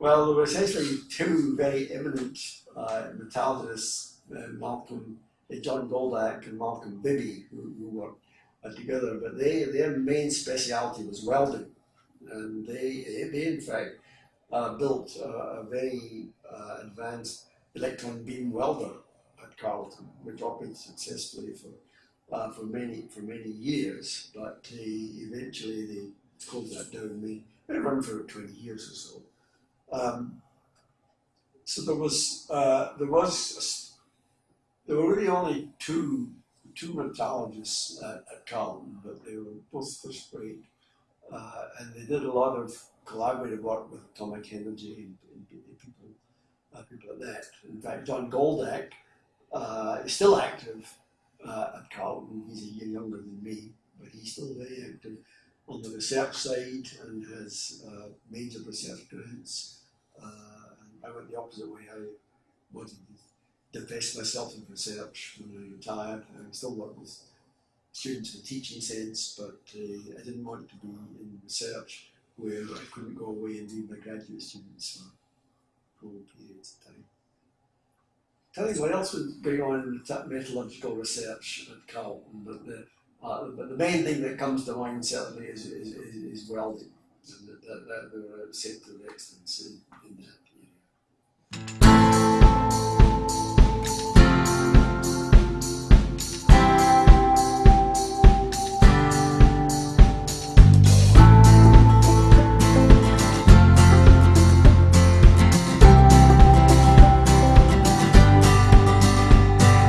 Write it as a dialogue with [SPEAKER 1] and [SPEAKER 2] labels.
[SPEAKER 1] Well, there were essentially two very eminent uh, metallurgists, uh, Malcolm, uh, John Goldak and Malcolm Bibby, who, who worked uh, together, but they, their main speciality was welding. And they, they in fact, uh, built a very uh, advanced electron beam welder at Carleton, which operated successfully for uh, for many for many years. But eventually they closed that down. They, run for 20 years or so. Um, so there was uh, there was there were really only two two metallurgists at, at but they were both first rate, uh, and they did a lot of collaborative work with atomic energy and, and people uh, people like that. In fact, John Goldak uh, is still active uh, at Carleton. He's a year younger than me, but he's still very active on the research side and has uh, major research grants I went the opposite way. I wanted to divest myself in research when I retired. I still work with students in a teaching sense, but uh, I didn't want to be in research where I couldn't go away and leave my graduate students for full periods of time. Tell you what else was going on in metallurgical research at Carleton, but the, uh, but the main thing that comes to mind certainly is, is, is, is welding and that, that, that were of excellence in, in that.